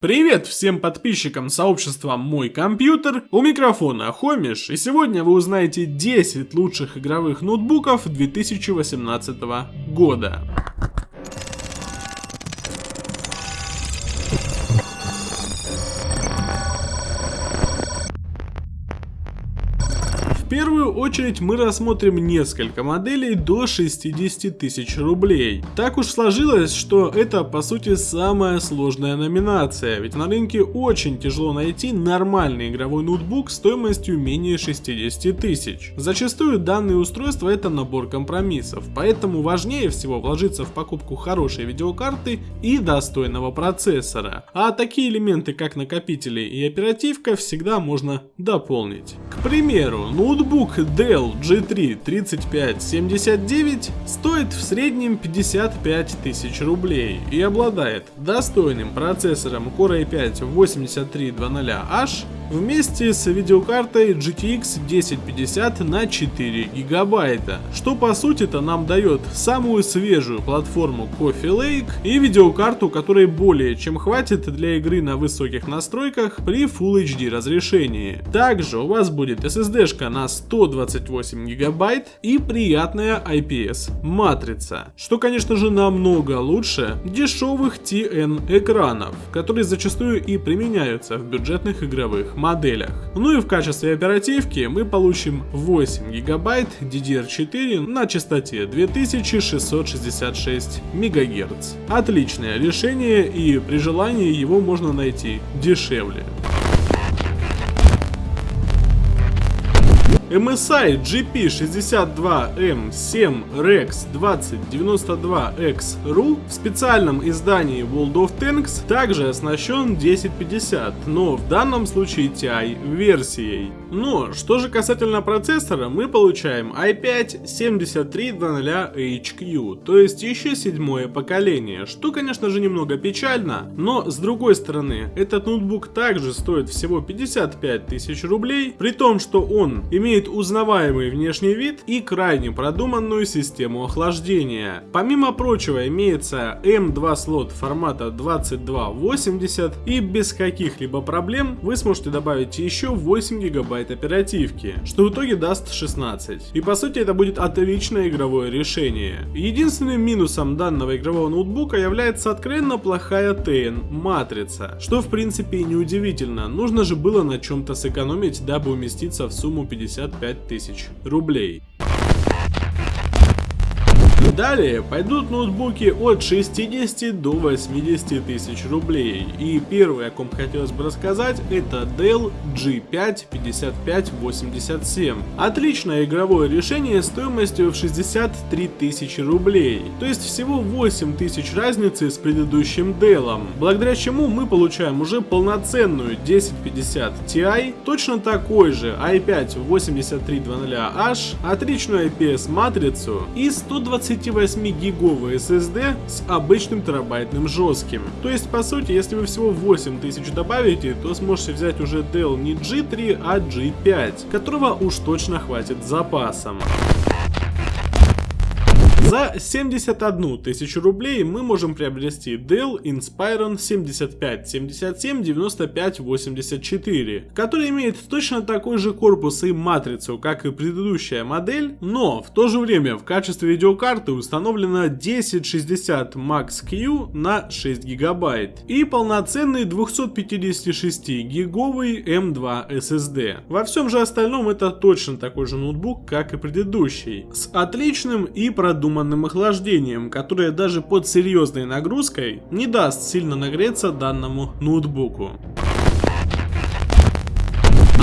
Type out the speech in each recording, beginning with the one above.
Привет всем подписчикам сообщества Мой Компьютер, у микрофона Хомиш, и сегодня вы узнаете 10 лучших игровых ноутбуков 2018 года. В первую очередь мы рассмотрим несколько моделей до 60 тысяч рублей. Так уж сложилось, что это по сути самая сложная номинация, ведь на рынке очень тяжело найти нормальный игровой ноутбук стоимостью менее 60 тысяч. Зачастую данные устройства это набор компромиссов, поэтому важнее всего вложиться в покупку хорошей видеокарты и достойного процессора. А такие элементы как накопители и оперативка всегда можно дополнить. К примеру, ноутбук Ноутбук Dell G3 3579 стоит в среднем 55 тысяч рублей и обладает достойным процессором Core i5 8300H вместе с видеокартой GTX 1050 на 4 гигабайта, что по сути-то нам дает самую свежую платформу Coffee Lake и видеокарту, которой более чем хватит для игры на высоких настройках при Full HD разрешении. Также у вас будет SSD-шка на 128 гигабайт и приятная IPS матрица, что конечно же намного лучше дешевых TN экранов, которые зачастую и применяются в бюджетных игровых моделях. Ну и в качестве оперативки мы получим 8 гигабайт DDR4 на частоте 2666 МГц. Отличное решение и при желании его можно найти дешевле. MSI GP62M7 Rex 2092X-RU в специальном издании World of Tanks также оснащен 1050, но в данном случае TI версией. Но что же касательно процессора, мы получаем i5-7300HQ, то есть еще седьмое поколение, что конечно же немного печально, но с другой стороны, этот ноутбук также стоит всего 55 тысяч рублей, при том, что он имеет имеет узнаваемый внешний вид и крайне продуманную систему охлаждения. Помимо прочего имеется M2 слот формата 2280 и без каких-либо проблем вы сможете добавить еще 8 гигабайт оперативки, что в итоге даст 16. И по сути это будет отличное игровое решение. Единственным минусом данного игрового ноутбука является откровенно плохая TN матрица, что в принципе и не удивительно, нужно же было на чем-то сэкономить, дабы уместиться в сумму 50 55 тысяч рублей. Далее пойдут ноутбуки от 60 до 80 тысяч рублей. И первый, о ком хотелось бы рассказать, это Dell G5 5587. Отличное игровое решение стоимостью в 63 тысячи рублей. То есть всего 8 тысяч разницы с предыдущим Dell, благодаря чему мы получаем уже полноценную 1050 Ti, точно такой же i5 8300H, отличную IPS матрицу и 120 28-гиговый SSD с обычным терабайтным жестким. То есть, по сути, если вы всего 8000 добавите, то сможете взять уже Dell не G3, а G5, которого уж точно хватит запасом. За 71 тысячу рублей мы можем приобрести Dell Inspiron 75779584, который имеет точно такой же корпус и матрицу, как и предыдущая модель, но в то же время в качестве видеокарты установлена 1060 Max Q на 6 гигабайт и полноценный 256 гиговый M2 SSD. Во всем же остальном это точно такой же ноутбук, как и предыдущий, с отличным и продуманным продуманным охлаждением, которое даже под серьезной нагрузкой не даст сильно нагреться данному ноутбуку.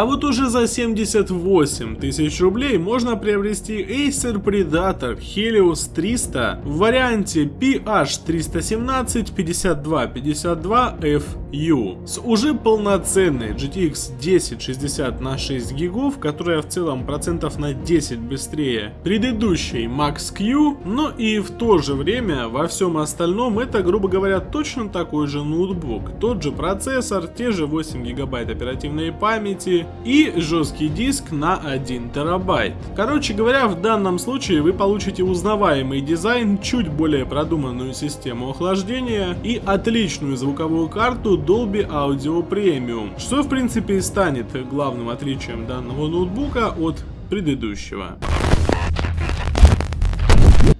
А вот уже за 78 тысяч рублей можно приобрести Acer Predator Helios 300 в варианте PH317-5252FU с уже полноценной GTX 1060 на 6 гигов, которая в целом процентов на 10 быстрее предыдущей Max Q, но и в то же время во всем остальном это, грубо говоря, точно такой же ноутбук. Тот же процессор, те же 8 гигабайт оперативной памяти, и жесткий диск на 1 терабайт. Короче говоря, в данном случае вы получите узнаваемый дизайн, чуть более продуманную систему охлаждения и отличную звуковую карту Dolby Audio Premium, что в принципе и станет главным отличием данного ноутбука от предыдущего.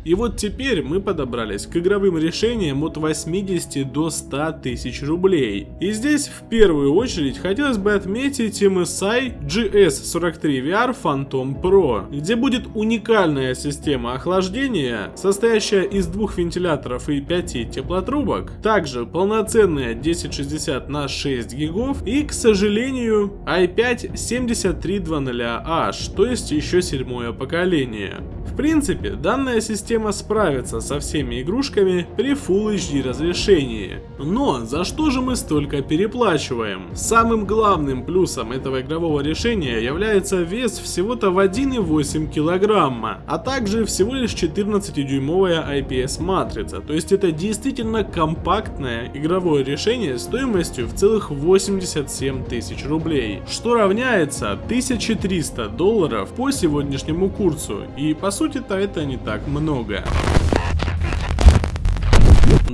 И вот теперь мы подобрались к игровым решениям от 80 до 100 тысяч рублей. И здесь в первую очередь хотелось бы отметить MSI GS43 VR Phantom Pro, где будет уникальная система охлаждения, состоящая из двух вентиляторов и 5 теплотрубок, также полноценная 1060 на 6 гигов и, к сожалению, i5 7300H, то есть еще седьмое поколение. В принципе, данная система справится со всеми игрушками при Full HD разрешении. Но за что же мы столько переплачиваем? Самым главным плюсом этого игрового решения является вес всего-то в 1,8 килограмма, а также всего лишь 14-дюймовая IPS матрица, то есть это действительно компактное игровое решение стоимостью в целых 87 тысяч рублей, что равняется 1300 долларов по сегодняшнему курсу, и по сути-то это не так много. prorroga.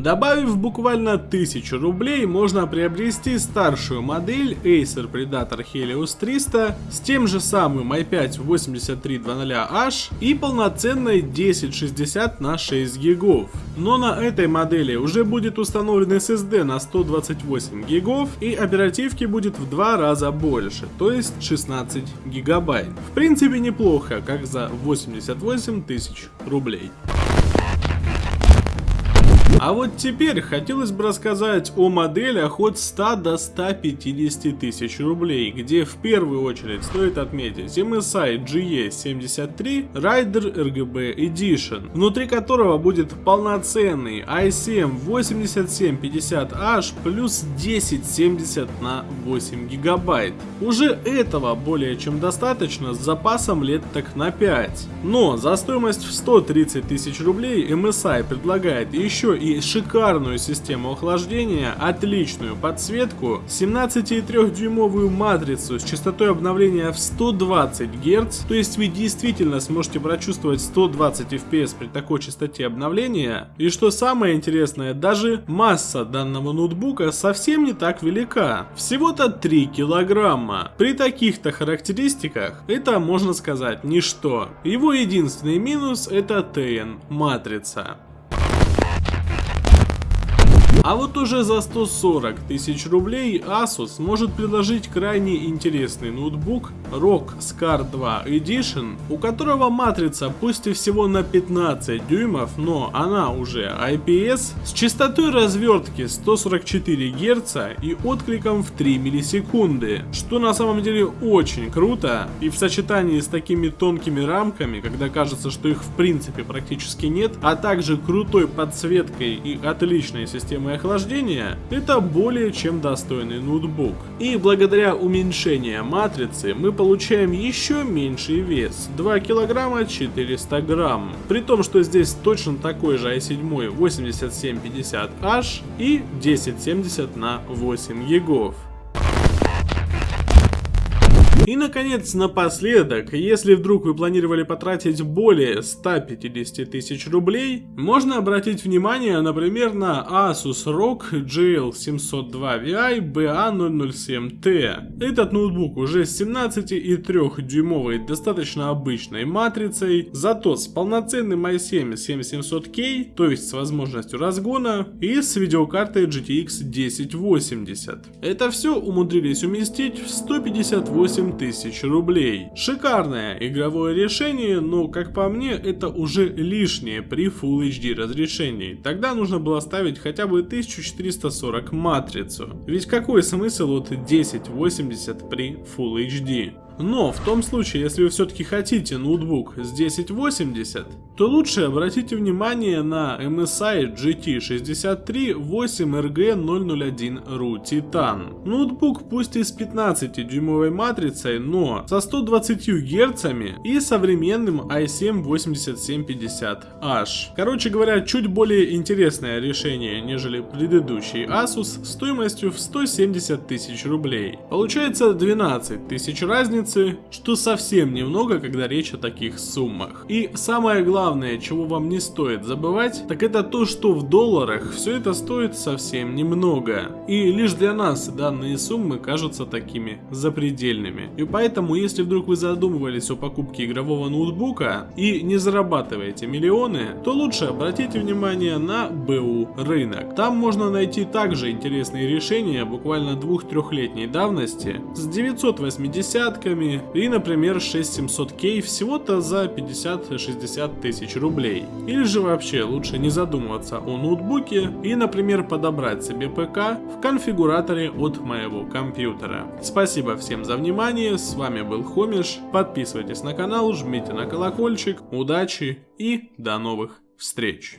Добавив буквально 1000 рублей, можно приобрести старшую модель Acer Predator Helios 300 с тем же самым i5 8300H и полноценной 1060 на 6 гигов. Но на этой модели уже будет установлен SSD на 128 гигов и оперативки будет в два раза больше, то есть 16 гигабайт. В принципе неплохо, как за 88 тысяч рублей. А вот теперь хотелось бы рассказать о моделях от 100 до 150 тысяч рублей, где в первую очередь стоит отметить MSI GE73 Rider RGB Edition, внутри которого будет полноценный i7 8750H плюс 1070 на 8 гигабайт. Уже этого более чем достаточно с запасом лет так на 5. Но за стоимость в 130 тысяч рублей MSI предлагает еще и шикарную систему охлаждения, отличную подсветку, 17,3-дюймовую матрицу с частотой обновления в 120 Гц, то есть вы действительно сможете прочувствовать 120 FPS при такой частоте обновления. И что самое интересное, даже масса данного ноутбука совсем не так велика, всего-то 3 килограмма. При таких-то характеристиках это можно сказать ничто. Его единственный минус это TN матрица. А вот уже за 140 тысяч рублей Asus может предложить крайне интересный ноутбук ROG Scar 2 Edition, у которого матрица пусть и всего на 15 дюймов, но она уже IPS, с частотой развертки 144 Гц и откликом в 3 миллисекунды, что на самом деле очень круто, и в сочетании с такими тонкими рамками, когда кажется, что их в принципе практически нет, а также крутой подсветкой и отличной системой охлаждения, это более чем достойный ноутбук. И благодаря уменьшению матрицы мы получаем еще меньший вес, 2 килограмма 400 грамм. При том, что здесь точно такой же i7 8750H и 1070 на 8 гигов. И наконец, напоследок, если вдруг вы планировали потратить более 150 тысяч рублей, можно обратить внимание, например, на Asus ROG GL702VI BA007T. Этот ноутбук уже с 17,3 дюймовой достаточно обычной матрицей, зато с полноценным i7 7700K, то есть с возможностью разгона, и с видеокартой GTX 1080. Это все умудрились уместить в 158 тысяч рублей. Шикарное игровое решение, но как по мне это уже лишнее при Full HD разрешении. Тогда нужно было ставить хотя бы 1440 матрицу. Ведь какой смысл от 1080 при Full HD? Но в том случае, если вы все-таки хотите ноутбук с 1080, то лучше обратите внимание на MSI GT63 8RG001RU Titan. Ноутбук пусть и с 15-дюймовой матрицей, но со 120 Гц и современным i7-8750H. Короче говоря, чуть более интересное решение, нежели предыдущий Asus стоимостью в 170 тысяч рублей. Получается 12 тысяч разницы, что совсем немного, когда речь о таких суммах. И самое главное, чего вам не стоит забывать, так это то, что в долларах все это стоит совсем немного. И лишь для нас данные суммы кажутся такими запредельными. И поэтому, если вдруг вы задумывались о покупке игрового ноутбука и не зарабатываете миллионы, то лучше обратите внимание на БУ рынок. Там можно найти также интересные решения буквально двух-трехлетней давности с 980-ками и, например, 6700K всего-то за 50-60 тысяч рублей. Или же вообще лучше не задумываться о ноутбуке и, например, подобрать себе ПК в конфигураторе от моего компьютера. Спасибо всем за внимание, с вами был Хомиш, подписывайтесь на канал, жмите на колокольчик, удачи и до новых встреч!